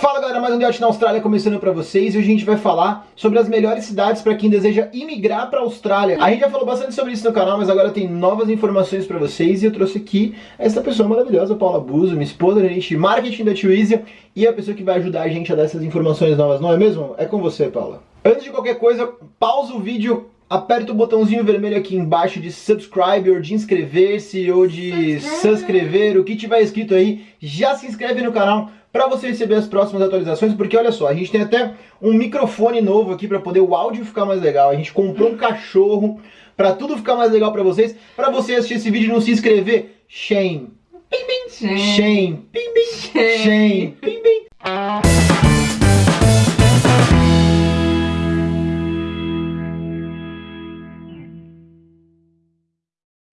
Fala galera, mais um Diote na Austrália começando pra vocês e hoje a gente vai falar sobre as melhores cidades pra quem deseja imigrar pra Austrália. A gente já falou bastante sobre isso no canal, mas agora tem novas informações pra vocês e eu trouxe aqui essa pessoa maravilhosa, Paula Buzo, minha esposa, gente de marketing da Twizy e a pessoa que vai ajudar a gente a dar essas informações novas, não é mesmo? É com você, Paula. Antes de qualquer coisa, pausa o vídeo, aperta o botãozinho vermelho aqui embaixo de subscribe ou de inscrever-se ou de subscrever, o que tiver escrito aí, já se inscreve no canal para você receber as próximas atualizações, porque olha só, a gente tem até um microfone novo aqui para poder o áudio ficar mais legal. A gente comprou um cachorro para tudo ficar mais legal para vocês. Para você assistir esse vídeo e não se inscrever, shame. Shame. Shame. Shame. shame.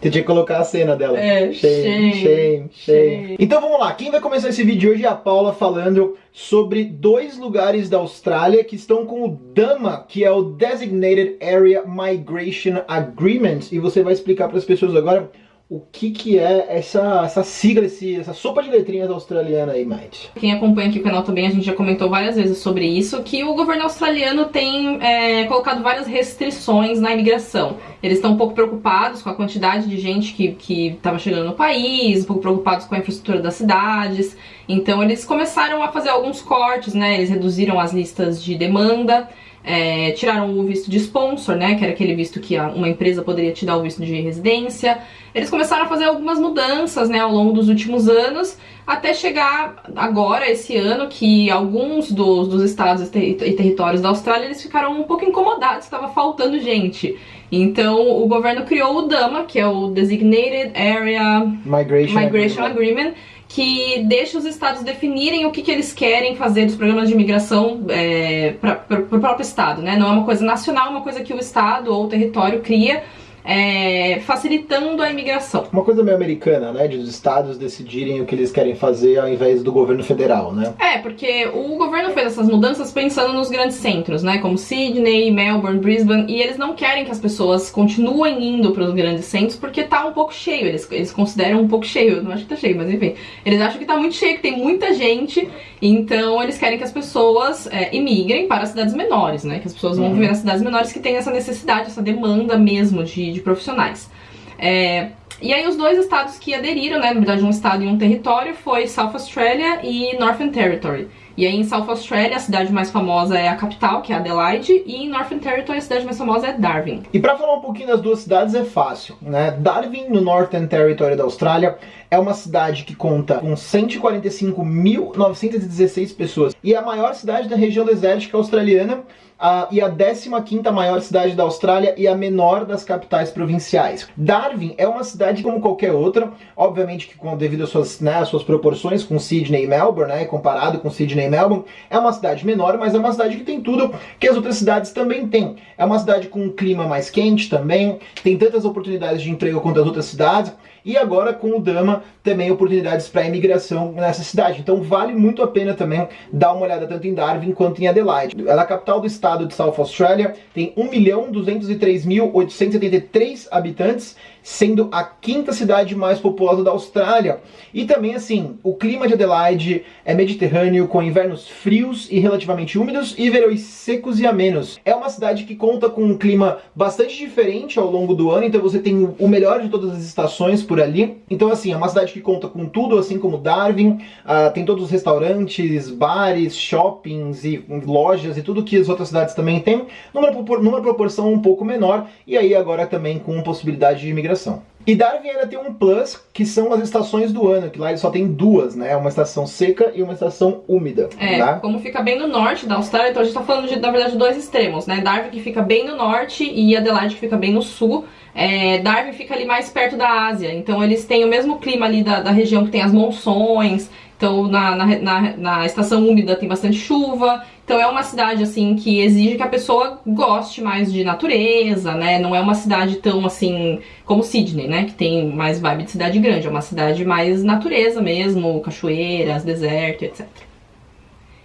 Você tinha que colocar a cena dela. É, shame, shame, shame, Então vamos lá, quem vai começar esse vídeo hoje é a Paula falando sobre dois lugares da Austrália que estão com o DAMA, que é o Designated Area Migration Agreement, e você vai explicar para as pessoas agora o que, que é essa, essa sigla, esse, essa sopa de letrinhas australiana aí, Mate? Quem acompanha aqui o canal também, a gente já comentou várias vezes sobre isso, que o governo australiano tem é, colocado várias restrições na imigração. Eles estão um pouco preocupados com a quantidade de gente que estava chegando no país, um pouco preocupados com a infraestrutura das cidades, então eles começaram a fazer alguns cortes, né, eles reduziram as listas de demanda, é, tiraram o visto de sponsor, né, que era aquele visto que uma empresa poderia te dar o visto de residência. Eles começaram a fazer algumas mudanças, né, ao longo dos últimos anos, até chegar agora, esse ano, que alguns dos, dos estados e territórios da Austrália, eles ficaram um pouco incomodados, estava faltando gente. Então, o governo criou o DAMA, que é o Designated Area Migration, Migration Agreement, Agreement que deixa os estados definirem o que, que eles querem fazer dos programas de imigração é, para o próprio estado, né? Não é uma coisa nacional, é uma coisa que o estado ou o território cria é, facilitando a imigração. Uma coisa meio americana, né? De os estados decidirem o que eles querem fazer ao invés do governo federal, né? É, porque o governo fez essas mudanças pensando nos grandes centros, né? Como Sydney, Melbourne, Brisbane, e eles não querem que as pessoas continuem indo para os grandes centros porque tá um pouco cheio, eles, eles consideram um pouco cheio, eu não acho que tá cheio, mas enfim. Eles acham que tá muito cheio, que tem muita gente, então eles querem que as pessoas é, imigrem para cidades menores, né? Que as pessoas vão uhum. viver nas cidades menores que tem essa necessidade, essa demanda mesmo de de, profissionais. É, e aí os dois estados que aderiram, né, na verdade um estado e um território, foi South Australia e Northern Territory. E aí em South Australia a cidade mais famosa é a capital, que é Adelaide, e em Northern Territory a cidade mais famosa é Darwin. E para falar um pouquinho das duas cidades é fácil, né? Darwin, no Northern Territory da Austrália, é uma cidade que conta com 145.916 pessoas e é a maior cidade da região desértica australiana uh, e a 15ª maior cidade da Austrália e a menor das capitais provinciais. Darwin é uma cidade como qualquer outra, obviamente que com, devido às suas, né, às suas proporções com Sydney e Melbourne, né, comparado com Sydney Melbourne, é uma cidade menor, mas é uma cidade que tem tudo que as outras cidades também têm. É uma cidade com um clima mais quente também, tem tantas oportunidades de emprego quanto as outras cidades, e agora com o Dama também oportunidades para imigração nessa cidade. Então vale muito a pena também dar uma olhada tanto em Darwin quanto em Adelaide. Ela é a capital do estado de South Australia, tem 1.203.873 habitantes sendo a quinta cidade mais populosa da Austrália. E também, assim, o clima de Adelaide é mediterrâneo, com invernos frios e relativamente úmidos e verões secos e amenos. É uma cidade que conta com um clima bastante diferente ao longo do ano, então você tem o melhor de todas as estações por ali. Então, assim, é uma cidade que conta com tudo, assim como Darwin, uh, tem todos os restaurantes, bares, shoppings e lojas e tudo que as outras cidades também têm, numa, numa proporção um pouco menor, e aí agora também com possibilidade de imigração imigração. E Darwin ainda tem um plus, que são as estações do ano, que lá ele só tem duas, né? Uma estação seca e uma estação úmida. É, tá? como fica bem no norte da Austrália, então a gente tá falando de, na verdade, dois extremos, né? Darwin que fica bem no norte e Adelaide que fica bem no sul. É, Darwin fica ali mais perto da Ásia, então eles têm o mesmo clima ali da, da região que tem as monções, então na, na, na, na estação úmida tem bastante chuva, então é uma cidade assim que exige que a pessoa goste mais de natureza, né? Não é uma cidade tão assim como Sydney, né? Que tem mais vibe de cidade grande. É uma cidade mais natureza mesmo, cachoeiras, deserto, etc.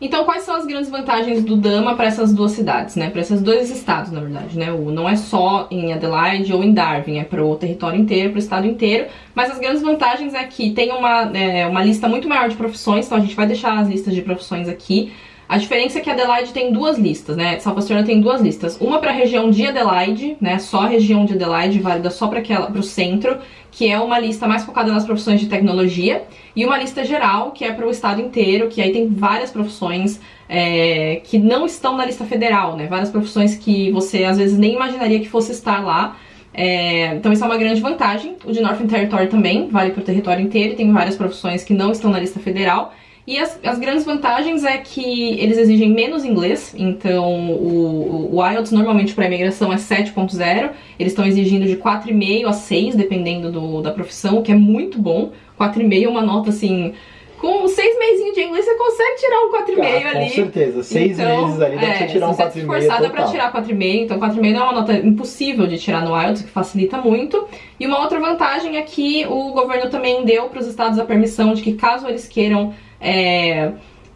Então, quais são as grandes vantagens do Dama para essas duas cidades, né? Para esses dois estados, na verdade, né? O, não é só em Adelaide ou em Darwin, é para o território inteiro, para o estado inteiro. Mas as grandes vantagens é que tem uma, é, uma lista muito maior de profissões, então a gente vai deixar as listas de profissões aqui. A diferença é que Adelaide tem duas listas, né? Salvaciona tem duas listas. Uma para a região de Adelaide, né? Só a região de Adelaide, válida só para o centro, que é uma lista mais focada nas profissões de tecnologia. E uma lista geral, que é para o estado inteiro, que aí tem várias profissões é, que não estão na lista federal, né? Várias profissões que você às vezes nem imaginaria que fosse estar lá. É, então isso é uma grande vantagem. O de Northern Territory também vale para o território inteiro tem várias profissões que não estão na lista federal. E as, as, grandes vantagens é que eles exigem menos inglês, então o, o IELTS normalmente para imigração é 7.0, eles estão exigindo de 4,5 a 6, dependendo do, da profissão, o que é muito bom. 4,5 é uma nota assim com seis mesinhos de inglês você consegue tirar um 4,5 ah, ali. Com certeza, seis então, meses ali dá é, pra você tirar um 4,5. Se você forçada pra tirar 4,5, então 4,5 não é uma nota impossível de tirar no IELTS, que facilita muito. E uma outra vantagem é que o governo também deu para os estados a permissão de que caso eles queiram é,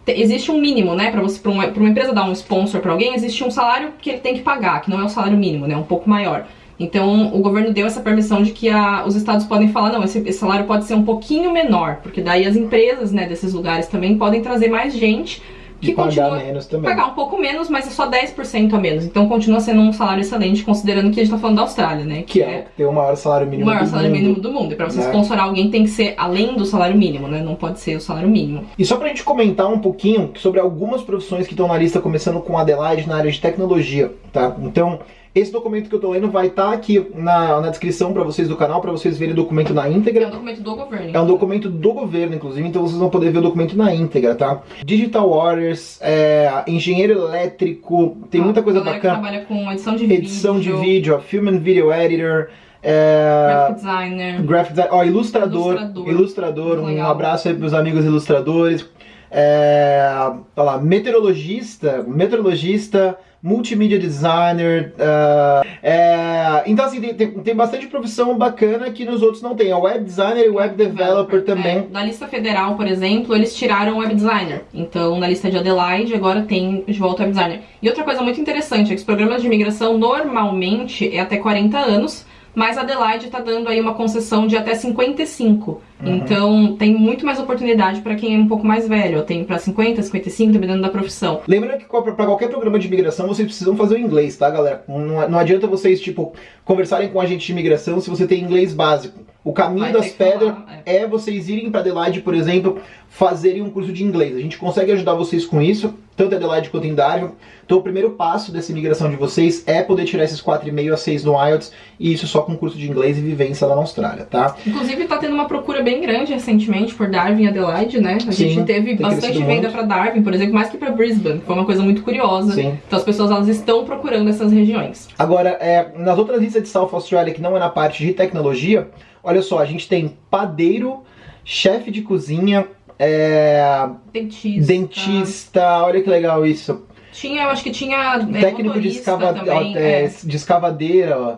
existe um mínimo, né, para você, para uma, uma, empresa dar um sponsor para alguém, existe um salário que ele tem que pagar, que não é o salário mínimo, né, um pouco maior. Então, o governo deu essa permissão de que a, os estados podem falar, não, esse, esse, salário pode ser um pouquinho menor, porque daí as empresas, né, desses lugares também podem trazer mais gente que pagar menos também. Pagar um pouco menos, mas é só 10% a menos. Então continua sendo um salário excelente, considerando que a gente tá falando da Austrália, né? Que, que é, é ter o maior salário mínimo o maior salário mundo. mínimo do mundo. E pra você né? sponsorar alguém tem que ser além do salário mínimo, né? Não pode ser o salário mínimo. E só pra gente comentar um pouquinho sobre algumas profissões que estão na lista, começando com Adelaide na área de tecnologia, tá? Então, esse documento que eu tô lendo vai estar tá aqui na, na descrição para vocês do canal, para vocês verem o documento na íntegra. É um documento do governo. É um documento do governo, inclusive, então vocês vão poder ver o documento na íntegra, tá? Digital Waters, é, engenheiro elétrico, tem ah, muita coisa bacana. trabalha com edição de edição vídeo. Edição de vídeo, ó, Film and Video Editor. É... Graphic designer. Graphic design. Ó, ilustrador. Ilustrador. ilustrador um abraço aí pros amigos ilustradores. É... Olha lá, meteorologista. Meteorologista multimídia designer. Uh, é, então, assim, tem, tem, bastante profissão bacana que nos outros não tem. A web designer e web developer também. É, na lista federal, por exemplo, eles tiraram o web designer. Então, na lista de Adelaide, agora tem de volta web designer. E outra coisa muito interessante é que os programas de imigração normalmente é até 40 anos mas Adelaide está dando aí uma concessão de até 55. Uhum. Então tem muito mais oportunidade para quem é um pouco mais velho. Tem para 50, 55, dependendo da profissão. Lembrando que para qualquer programa de imigração vocês precisam fazer o inglês, tá, galera? Não, não adianta vocês, tipo, conversarem com a gente de imigração se você tem inglês básico. O caminho Vai das pedras é. é vocês irem para Adelaide, por exemplo, fazerem um curso de inglês. A gente consegue ajudar vocês com isso, tanto em Adelaide quanto em Darwin. Então o primeiro passo dessa imigração de vocês é poder tirar esses 4,5 a 6 no IELTS, e isso só com curso de inglês e vivência lá na Austrália, tá? Inclusive tá tendo uma procura bem grande recentemente por Darwin e Adelaide, né? A Sim, gente teve bastante venda para Darwin, por exemplo, mais que para Brisbane. Foi uma coisa muito curiosa. Sim. Então as pessoas elas estão procurando essas regiões. Agora, é, nas outras listas de South Australia, que não é na parte de tecnologia, Olha só, a gente tem padeiro, chefe de cozinha, é... dentista. dentista. Olha que legal isso. Tinha, eu acho que tinha é, técnico de, escava... também, é, é. de escavadeira. Ó.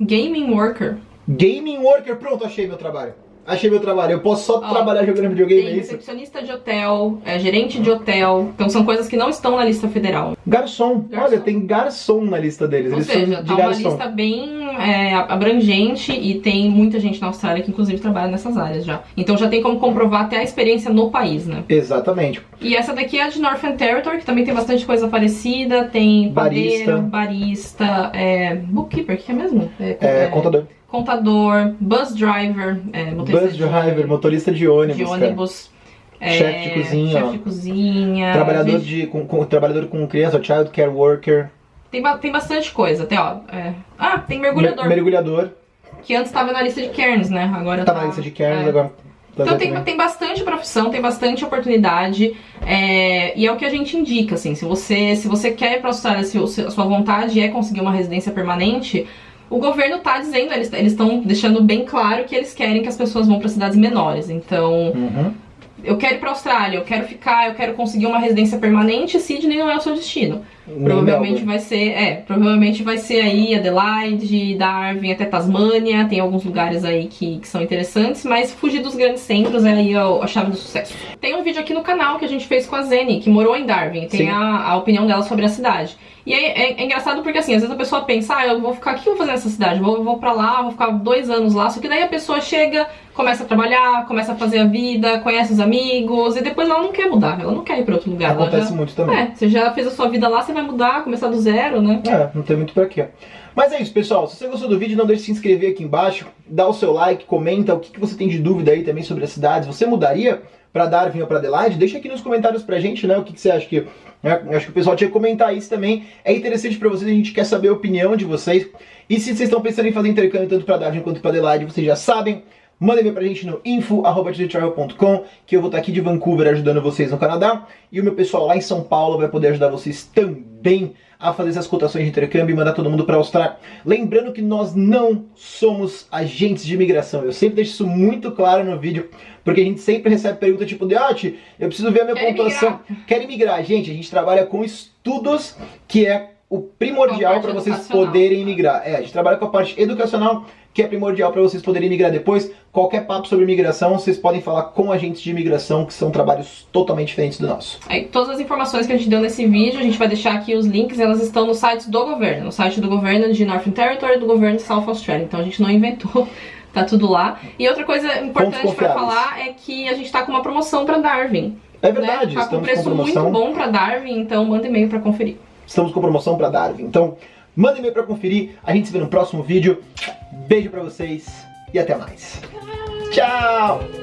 Gaming worker. Gaming worker, pronto, achei meu trabalho. Achei meu trabalho. Eu posso só trabalhar jogando videogame, tem é isso? recepcionista de hotel, é, gerente de hotel. Então são coisas que não estão na lista federal. Garçom. garçom. Olha, tem garçom na lista deles. Ou Eles seja, tá uma lista bem é, abrangente e tem muita gente na Austrália que inclusive trabalha nessas áreas já. Então já tem como comprovar até a experiência no país, né? Exatamente. E essa daqui é a de Northern Territory, que também tem bastante coisa parecida. Tem padeiro, barista, barista é, bookkeeper, que é mesmo? É, é contador contador, bus driver, é, motorista bus driver, de, motorista de ônibus, de ônibus é, chefe de cozinha, chefe de cozinha, trabalhador de com, com, trabalhador com criança, child care worker. Tem, tem bastante coisa, tem ó, é... ah, tem mergulhador. Mer mergulhador. Que antes estava na lista de Cairns, né? Agora tá, tá na lista de Cairns é. agora. Então tem, tem bastante profissão, tem bastante oportunidade é, e é o que a gente indica, assim, se você, se você quer para se a sua vontade é conseguir uma residência permanente, o governo tá dizendo, eles estão deixando bem claro que eles querem que as pessoas vão para cidades menores. Então, uhum. Eu quero ir pra Austrália, eu quero ficar, eu quero conseguir uma residência permanente, Sydney não é o seu destino. Provavelmente vai ser, é, provavelmente vai ser aí Adelaide, Darwin, até Tasmânia, tem alguns lugares aí que, que são interessantes, mas fugir dos grandes centros é aí a, a, chave do sucesso. Tem um vídeo aqui no canal que a gente fez com a Zene, que morou em Darwin, tem a, a, opinião dela sobre a cidade. E é, é, é, engraçado porque assim, às vezes a pessoa pensa, ah, eu vou ficar, o que eu vou fazer nessa cidade? Vou, vou pra lá, vou ficar dois anos lá, só que daí a pessoa chega, começa a trabalhar, começa a fazer a vida, conhece os amigos, e depois ela não quer mudar, ela não quer ir pra outro lugar. Acontece já, muito também. É, você já fez a sua vida lá, você vai mudar, começar do zero, né? É, não tem muito pra quê. Mas é isso, pessoal. Se você gostou do vídeo, não deixe de se inscrever aqui embaixo, dá o seu like, comenta o que, que você tem de dúvida aí também sobre as cidades. Você mudaria para Darwin ou para Adelaide? Deixa aqui nos comentários pra gente, né, o que, que você acha que... Né, acho que o pessoal tinha que comentar isso também. É interessante para vocês, a gente quer saber a opinião de vocês. E se vocês estão pensando em fazer intercâmbio tanto para Darwin quanto para Adelaide, vocês já sabem, Manda e-mail pra gente no info.com que eu vou estar aqui de Vancouver ajudando vocês no Canadá. E o meu pessoal lá em São Paulo vai poder ajudar vocês também a fazer essas cotações de intercâmbio e mandar todo mundo para a Austrália. Lembrando que nós não somos agentes de imigração. Eu sempre deixo isso muito claro no vídeo, porque a gente sempre recebe pergunta tipo, Deote, eu preciso ver a minha Quer pontuação. Quer Quero imigrar. Gente, a gente trabalha com estudos que é o primordial para vocês poderem migrar. É, a gente trabalha com a parte educacional, que é primordial para vocês poderem migrar depois. Qualquer papo sobre imigração, vocês podem falar com agentes de imigração, que são trabalhos totalmente diferentes do nosso. Aí, todas as informações que a gente deu nesse vídeo, a gente vai deixar aqui os links, elas estão no site do governo, no site do governo de Northern Territory e do governo de South Australia. Então a gente não inventou tá tudo lá. E outra coisa importante para falar é que a gente tá com uma promoção para Darwin. É verdade, né? Tá com um preço muito bom para Darwin, então manda e-mail para conferir. Estamos com promoção para Darwin. Então, manda e-mail para conferir. A gente se vê no próximo vídeo. Beijo para vocês e até mais. Tchau!